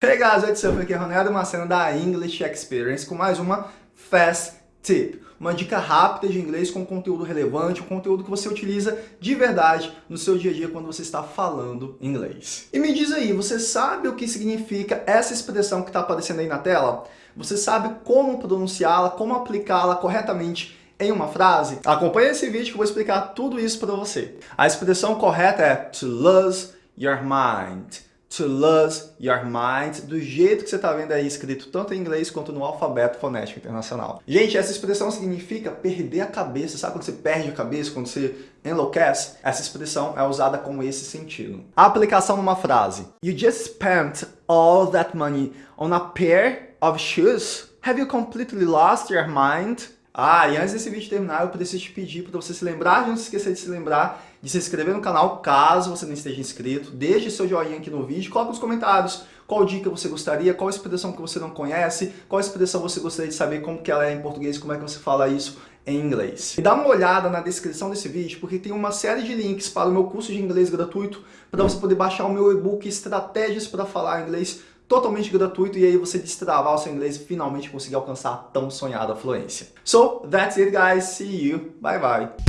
Hey guys, what's up? Aqui é Ronaldo Macena da English Experience com mais uma Fast Tip. Uma dica rápida de inglês com conteúdo relevante, um conteúdo que você utiliza de verdade no seu dia a dia quando você está falando inglês. E me diz aí, você sabe o que significa essa expressão que está aparecendo aí na tela? Você sabe como pronunciá-la, como aplicá-la corretamente em uma frase? Acompanhe esse vídeo que eu vou explicar tudo isso para você. A expressão correta é to lose your mind to lose your mind, do jeito que você está vendo aí escrito tanto em inglês quanto no alfabeto fonético internacional. Gente, essa expressão significa perder a cabeça. Sabe quando você perde a cabeça, quando você enlouquece? Essa expressão é usada com esse sentido. A aplicação numa frase. You just spent all that money on a pair of shoes? Have you completely lost your mind? Ah, e antes desse vídeo terminar, eu preciso te pedir para você se lembrar, não se esquecer de se lembrar de se inscrever no canal, caso você não esteja inscrito. Deixe seu joinha aqui no vídeo, coloque nos comentários qual dica você gostaria, qual expressão que você não conhece, qual expressão você gostaria de saber como que ela é em português, como é que você fala isso em inglês. E dá uma olhada na descrição desse vídeo, porque tem uma série de links para o meu curso de inglês gratuito, para você poder baixar o meu e-book Estratégias para Falar Inglês totalmente gratuito e aí você destravar o seu inglês e finalmente conseguir alcançar a tão sonhada fluência. So, that's it guys, see you, bye bye!